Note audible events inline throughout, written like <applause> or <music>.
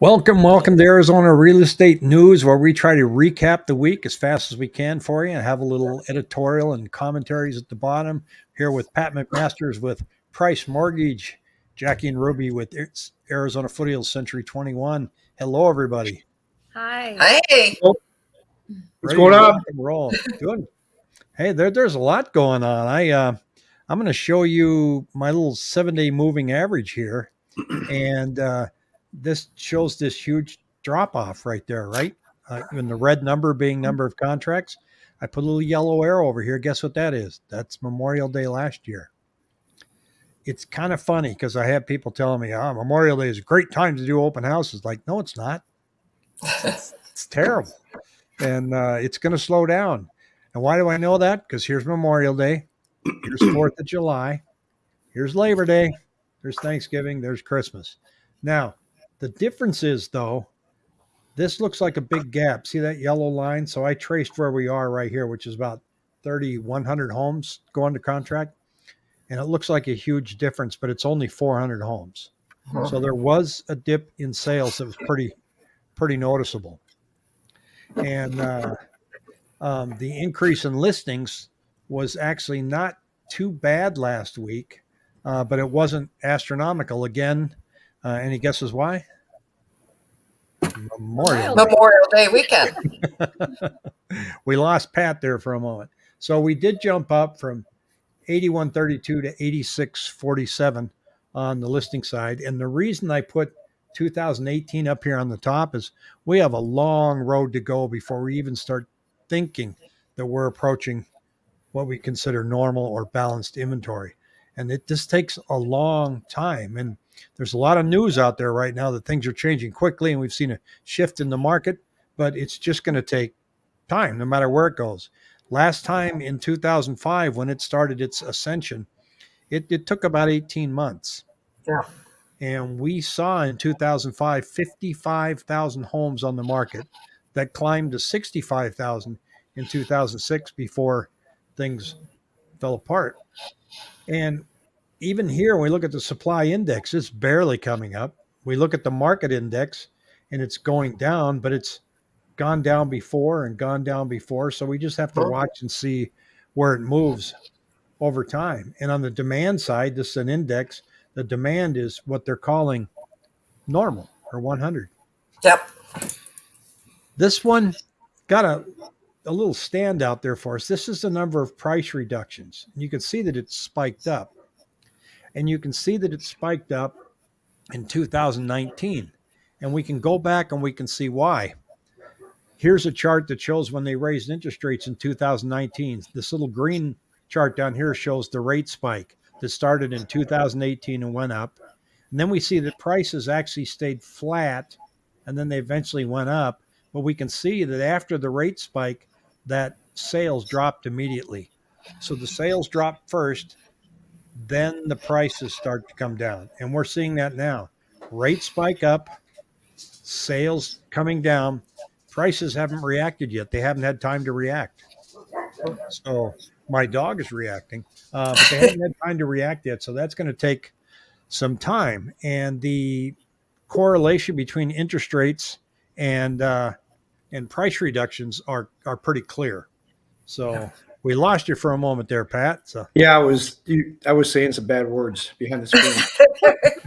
Welcome, welcome to Arizona Real Estate News, where we try to recap the week as fast as we can for you and have a little editorial and commentaries at the bottom. Here with Pat McMasters with Price Mortgage, Jackie and Ruby with Arizona Foothills Century 21. Hello, everybody. Hi. Hey. What's going on? Roll. Good. Hey, there, there's a lot going on. I uh, I'm going to show you my little seven day moving average here, and uh, this shows this huge drop off right there, right? Uh, and the red number being number of contracts. I put a little yellow arrow over here. Guess what that is? That's Memorial Day last year. It's kind of funny because I have people telling me, oh, Memorial Day is a great time to do open houses. Like, no, it's not. It's, <laughs> it's terrible. And uh, it's going to slow down. And why do I know that? Because here's Memorial Day. Here's <clears throat> 4th of July. Here's Labor Day. There's Thanksgiving. There's Christmas. Now, the difference is, though, this looks like a big gap. See that yellow line? So I traced where we are right here, which is about 3,100 homes going to contract. And it looks like a huge difference, but it's only 400 homes. So there was a dip in sales that was pretty, pretty noticeable. And uh, um, the increase in listings was actually not too bad last week, uh, but it wasn't astronomical. Again, uh, any guesses why? Memorial Day. Memorial Day weekend. <laughs> we lost Pat there for a moment. So we did jump up from 8132 to 8647 on the listing side. And the reason I put 2018 up here on the top is we have a long road to go before we even start thinking that we're approaching what we consider normal or balanced inventory. And it just takes a long time. And there's a lot of news out there right now that things are changing quickly and we've seen a shift in the market, but it's just going to take time no matter where it goes. Last time in 2005, when it started its ascension, it, it took about 18 months. Yeah. And we saw in 2005 55,000 homes on the market that climbed to 65,000 in 2006 before things fell apart. And even here, when we look at the supply index, it's barely coming up. We look at the market index and it's going down, but it's gone down before and gone down before. So we just have to watch and see where it moves over time. And on the demand side, this is an index. The demand is what they're calling normal or 100. Yep. This one got a, a little standout there for us. This is the number of price reductions. And you can see that it's spiked up and you can see that it spiked up in 2019. And we can go back and we can see why. Here's a chart that shows when they raised interest rates in 2019. This little green chart down here shows the rate spike that started in 2018 and went up. And then we see that prices actually stayed flat and then they eventually went up. But we can see that after the rate spike, that sales dropped immediately. So the sales dropped first, then the prices start to come down. And we're seeing that now. Rates spike up, sales coming down, prices haven't reacted yet. They haven't had time to react. So my dog is reacting, uh, but they haven't had time to react yet. So that's going to take some time. And the correlation between interest rates and uh, and price reductions are are pretty clear. So we lost you for a moment there, Pat. So yeah, I was you, I was saying some bad words behind the screen. <laughs>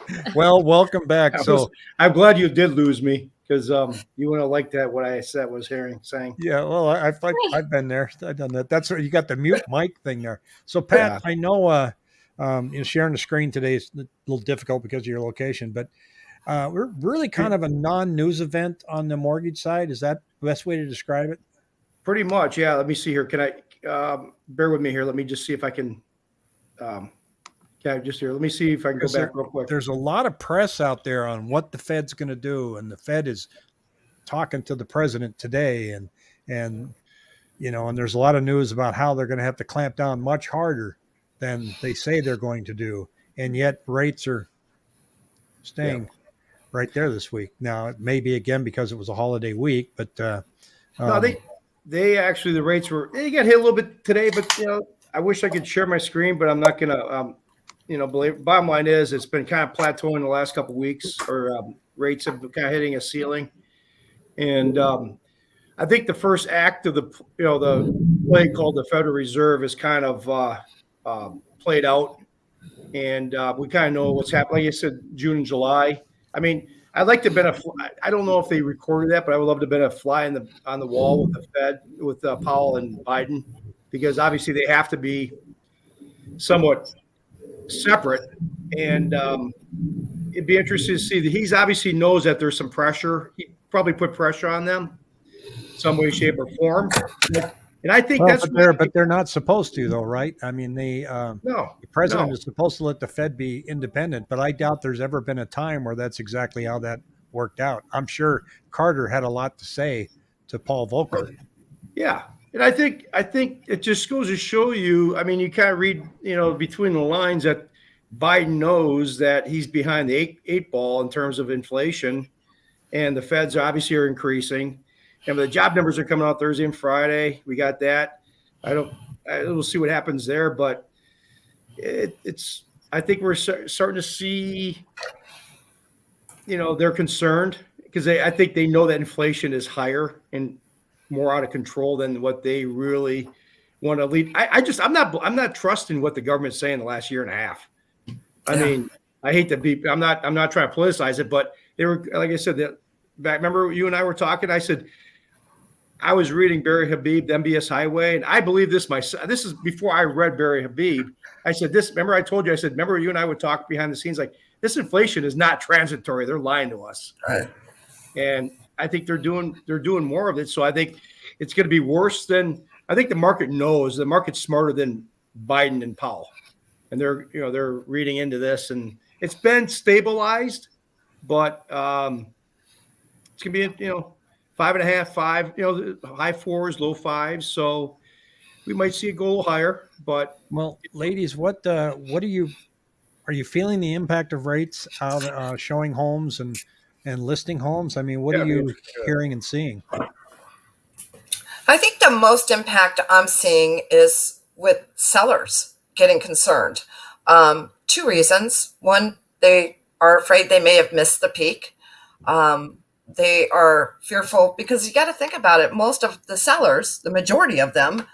<laughs> well, welcome back. I so was, I'm glad you did lose me because um, you wouldn't have liked that what I said was hearing saying. Yeah, well, I, I've I've been there. I've done that. That's what you got the mute mic thing there. So Pat, yeah. I know uh, um, you know sharing the screen today is a little difficult because of your location, but uh, we're really kind of a non-news event on the mortgage side. Is that the best way to describe it? Pretty much, yeah. Let me see here. Can I um, bear with me here? Let me just see if I can. Um, yeah, just here. Let me see if I can go back there, real quick. There's a lot of press out there on what the Fed's going to do, and the Fed is talking to the president today, and and you know, and there's a lot of news about how they're going to have to clamp down much harder than they say they're going to do, and yet rates are staying yeah. right there this week. Now, it may be again because it was a holiday week, but uh, um, no, they they actually the rates were they got hit a little bit today, but you know I wish I could share my screen, but I'm not gonna. Um, you know, believe, bottom line is it's been kind of plateauing the last couple weeks, or um, rates have kind of hitting a ceiling. And um, I think the first act of the, you know, the play called the Federal Reserve is kind of uh, um, played out, and uh, we kind of know what's happening. Like you said, June and July. I mean, I'd like to have been a. fly- I don't know if they recorded that, but I would love to have been a fly in the on the wall with the Fed, with uh, Powell and Biden, because obviously they have to be somewhat separate. And um, it'd be interesting to see that he's obviously knows that there's some pressure. He probably put pressure on them, some way, shape, or form. And I think Well, that's but they're but they're not supposed to though, right? I mean, they um, no. the president No. is supposed to let the Fed be independent, but I doubt there's ever been a time where that's exactly how that worked out. I'm sure Carter had a lot to say to Paul Volcker. Yeah. And I think I think it just goes to show you. I mean, you kind of read, you know, between the lines that Biden knows that he's behind the eight, eight ball in terms of inflation, and the Feds obviously are increasing. And the job numbers are coming out Thursday and Friday. We got that. I don't. I, we'll see what happens there, but it, it's. I think we're start- starting to see. You know, they're concerned because they. I think they know that inflation is higher and more out of control than what they really want to lead. I, I just I'm not I'm not trusting what the government's saying the last year and a half. I Yeah. mean, I hate to be I'm not I'm not trying to politicize it, but they were like I said that back remember you and I were talking, I said I was reading Barry Habib, the MBS Highway, and I believe this myself. This is before I read Barry Habib. I said this. Remember, I told you. I said, remember, you and I would talk behind the scenes. Like this inflation is not transitory. They're lying to us Right. and I think they're doing they're doing more of it. So I think it's going to be worse than I think the market knows. The market's smarter than Biden and Powell, and they're you know they're reading into this, and it's been stabilized, but um, it's gonna be you know five and a half, five, you know high fours, low fives. So we might see it go a little higher, but Well, ladies, what uh, what are you are you feeling the impact of rates out uh, showing homes and and listing homes? I mean, what Yeah, are you yeah. hearing and seeing? I think the most impact I'm seeing is with sellers getting concerned. Um, two reasons. One, they are afraid they may have missed the peak. Um, they are fearful because you got to think about it. Most of the sellers, the majority of them,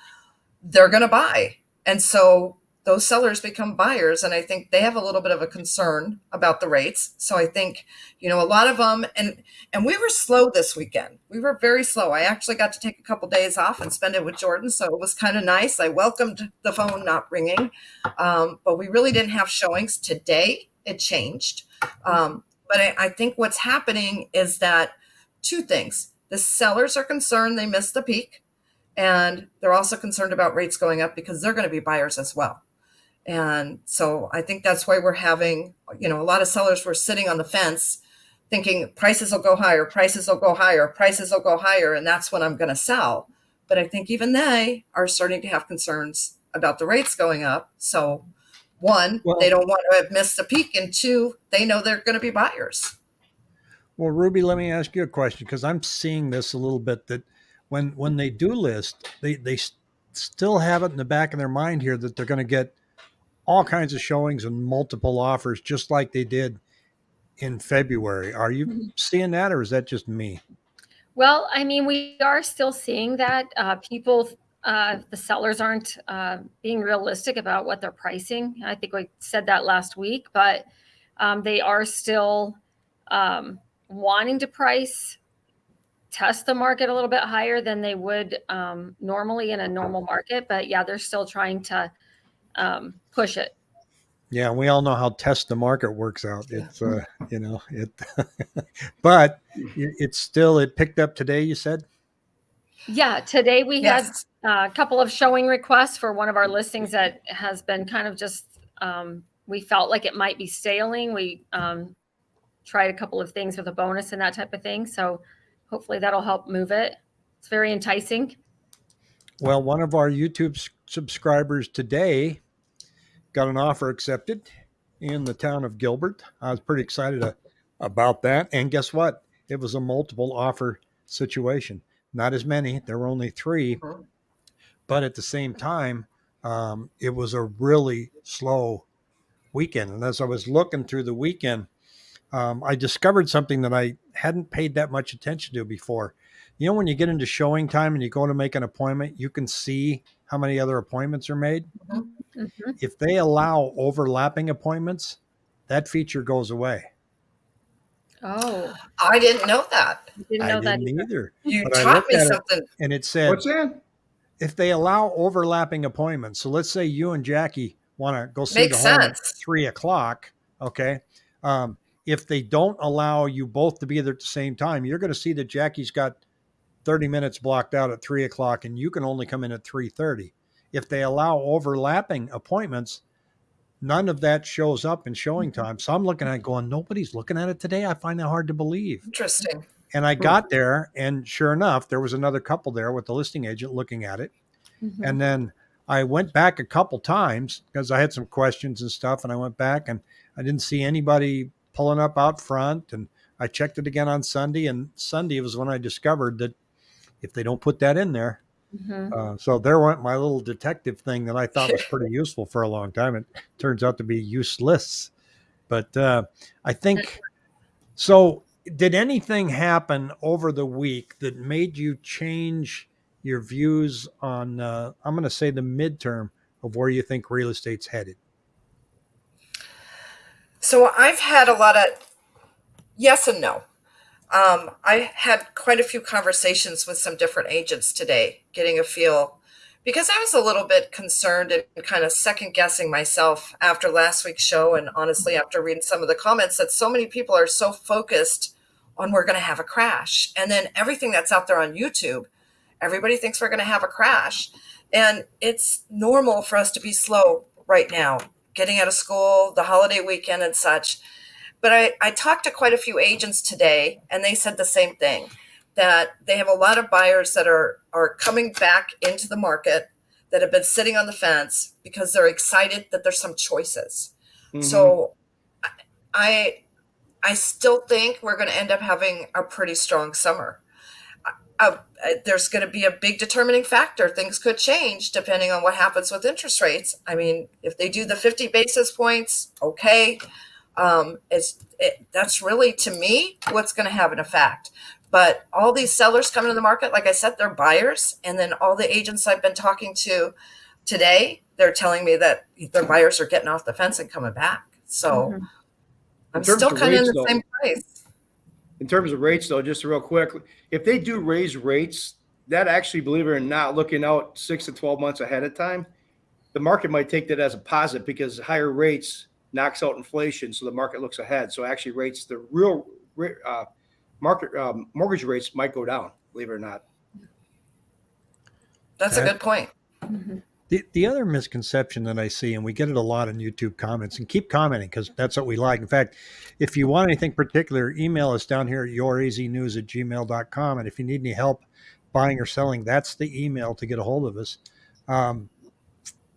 they're going to buy. And so those sellers become buyers. And I think they have a little bit of a concern about the rates. So I think, you know, a lot of them, and and we were slow this weekend. We were very slow. I actually got to take a couple days off and spend it with Jordan, so it was kind of nice. I welcomed the phone not ringing, um, but we really didn't have showings today. It changed, um, but I, I think what's happening is that two things: the sellers are concerned they missed the peak, and they're also concerned about rates going up because they're going to be buyers as well. And so I think that's why we're having, you know, a lot of sellers were sitting on the fence thinking prices will go higher, prices will go higher, prices will go higher, and that's when I'm going to sell. But I think even they are starting to have concerns about the rates going up. So, one, Well- they don't want to have missed a peak, and two, they know they're going to be buyers. Well, Ruby, let me ask you a question because I'm seeing this a little bit that when when they do list, they they s- still have it in the back of their mind here that they're going to get all kinds of showings and multiple offers, just like they did in February. Are you Mhm. seeing that, or is that just me? Well, I mean, we are still seeing that uh, people, uh, the sellers aren't uh, being realistic about what they're pricing. I think we said that last week, but um, they are still um, wanting to price, test the market a little bit higher than they would um, normally in a normal market. But yeah, they're still trying to um, push it. Yeah, we all know how test the market works out. It's uh, you know it, <laughs> but it's still it picked up today. You said. Yeah, today we had Yes. A couple of showing requests for one of our listings that has been kind of just um, we felt like it might be sailing. We um, tried a couple of things with a bonus and that type of thing. So hopefully that'll help move it. It's very enticing. Well, one of our YouTube subscribers today got an offer accepted in the town of Gilbert. I was pretty excited uh, about that. And guess what? It was a multiple offer situation. Not as many, there were only three. But at the same time, um, it was a really slow weekend. And as I was looking through the weekend, um, I discovered something that I hadn't paid that much attention to before. You know, when you get into ShowingTime and you go to make an appointment, you can see how many other appointments are made. Mhm. If they allow overlapping appointments, that feature goes away. Oh, I didn't know that. I didn't I know that. didn't either. either. You But taught me at it- something. And it said What's that? If they allow overlapping appointments, so let's say you and Jackie want to go see Makes the home at three o'clock, okay? Um, if they don't allow you both to be there at the same time, you're going to see that Jackie's got 30 minutes blocked out at three o'clock, and you can only come in at 3:30. If they allow overlapping appointments, none of that shows up in ShowingTime. So I'm looking at it going, nobody's looking at it today. I find that hard to believe. Interesting. And I got there, and sure enough, there was another couple there with the listing agent looking at it. Mhm. And then I went back a couple times because I had some questions and stuff. And I went back and I didn't see anybody pulling up out front. And I checked it again on Sunday. And Sunday was when I discovered that if they don't put that in there, Mhm. uh, so there went my little detective thing that I thought was pretty <laughs> useful for a long time. It turns out to be useless. But uh, I think so. Did anything happen over the week that made you change your views on, uh, I'm going to say, the midterm of where you think real estate's headed? So I've had a lot of yes and no. Um, I had quite a few conversations with some different agents today, getting a feel because I was a little bit concerned and kind of second guessing myself after last week's show. And honestly, after reading some of the comments, that so many people are so focused on we're going to have a crash. And then everything that's out there on YouTube, everybody thinks we're going to have a crash. And it's normal for us to be slow right now, getting out of school, the holiday weekend, and such. But I, I talked to quite a few agents today, and they said the same thing that they have a lot of buyers that are, are coming back into the market that have been sitting on the fence because they're excited that there's some choices. Mhm. So I I still think we're going to end up having a pretty strong summer. Uh, uh, there's going to be a big determining factor. Things could change depending on what happens with interest rates. I mean, if they do the 50 basis points, okay. Um, it's it, that's really to me what's going to have an effect. But all these sellers coming to the market, like I said, they're buyers, and then all the agents I've been talking to today, they're telling me that their buyers are getting off the fence and coming back. So Mhm. I'm terms still of kind of in rates, the though- same place. in terms of rates, though, just real quick, if they do raise rates, that actually, believe it or not, looking out six to 12 months ahead of time, the market might take that as a positive because higher rates knocks out inflation. So the market looks ahead. So actually, rates, the real uh, market um, mortgage rates might go down, believe it or not. That's a good point. Mhm. The, the other misconception that I see, and we get it a lot in YouTube comments, and keep commenting because that's what we like. In fact, if you want anything particular, email us down here at youraznews at gmail.com. And if you need any help buying or selling, that's the email to get a hold of us. Um,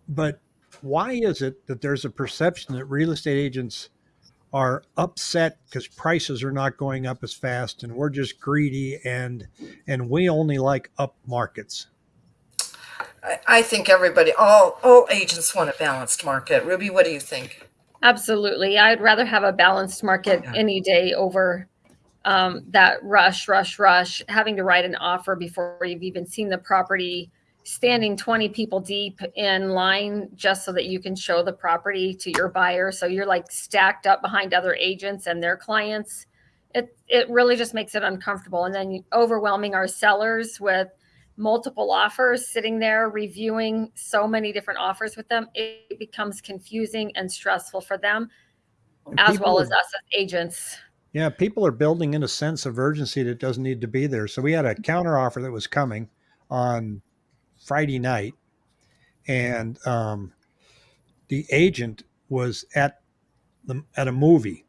but why is it that there's a perception that real estate agents are upset because prices are not going up as fast and we're just greedy and and we only like up markets I, I think everybody, all all agents want a balanced market. Ruby, what do you think? Absolutely. I'd rather have a balanced market Yeah. any day over um, that rush, rush, rush, having to write an offer before you've even seen the property, standing 20 people deep in line just so that you can show the property to your buyer. So you're like stacked up behind other agents and their clients. It, it really just makes it uncomfortable. And then overwhelming our sellers with multiple offers sitting there reviewing so many different offers with them, it becomes confusing and stressful for them as people well are- as us as agents. Yeah, people are building in a sense of urgency that doesn't need to be there. So we had a counter offer that was coming on Friday night, and um, the agent was at the at a movie.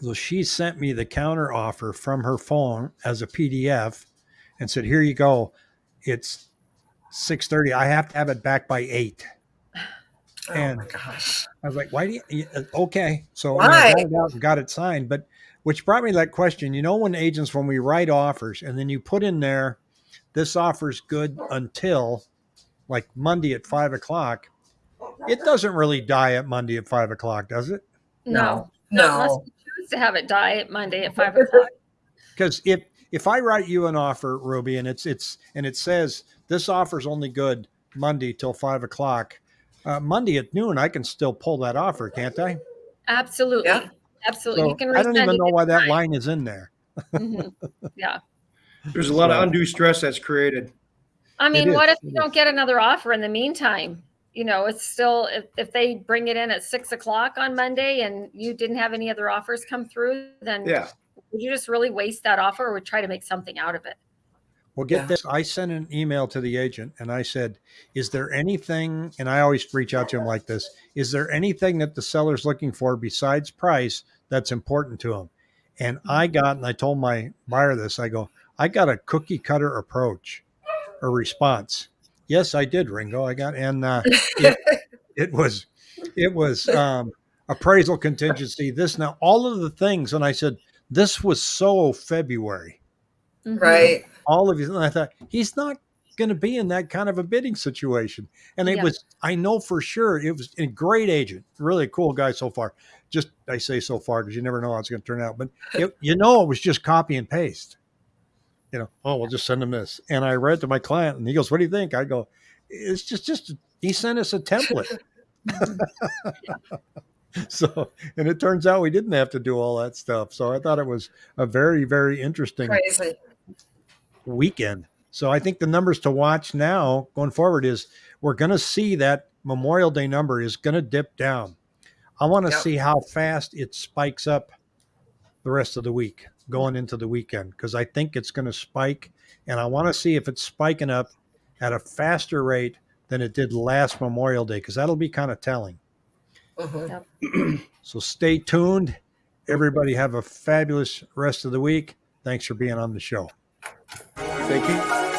So she sent me the counter offer from her phone as a PDF, and said, "Here you go. It's six thirty. I have to have it back by 8. Oh And- my gosh. I was like, why do you, you- uh, okay. So Why? I got it out and got it signed. But which brought me to that question, you know, when agents, when we write offers and then you put in there, this offer's good until like Monday at five o'clock, it doesn't really die at Monday at five o'clock, does it? No, No. not unless you choose to have it die at Monday at five o'clock. Because if if I write you an offer, Ruby, and it's it's and it says this offer is only good Monday till five o'clock, uh, Monday at noon, I can still pull that offer, can't I? Absolutely, Yeah. absolutely. So you can. I don't even know why that anytime. line is in there. Mhm. Yeah. There's a lot of undue stress that's created. I mean, what if you don't get another offer in the meantime? You know, it's still if, if they bring it in at six o'clock on Monday and you didn't have any other offers come through, then Yeah. Would you just really waste that offer or would try to make something out of it? Well, get Yeah. this. I sent an email to the agent and I said, Is there anything, and I always reach out to him like this, is there anything that the seller's looking for besides price that's important to him? And I got, and I told my buyer this, I go, I got a cookie cutter approach or response. Yes, I did, Ringo. I got, and uh, it, <laughs> it was, it was um, appraisal contingency, this now, all of the things. And I said, This was so February Mhm. Right. all of you. And I thought he's not going to be in that kind of a bidding situation. And it Yeah. was, I know for sure, it was a great agent, really a cool guy so far. Just I say so far because you never know how it's going to turn out. But <laughs> it, you know, it was just copy and paste. You know, oh, we'll just send him this. And I read to my client, and he goes, "What do you think?" I go, "It's just, just he sent us a template." <laughs> <laughs> <laughs> so, and it turns out we didn't have to do all that stuff. So I thought it was a very, very interesting Crazy. weekend. So I think the numbers to watch now going forward is we're going to see that Memorial Day number is going to dip down. I want to Yep. see how fast it spikes up the rest of the week going into the weekend because I think it's going to spike and I want to see if it's spiking up at a faster rate than it did last Memorial Day because that'll be kind of telling. Mhm. <clears throat> So stay tuned. Everybody have a fabulous rest of the week. Thanks for being on the show. Thank you.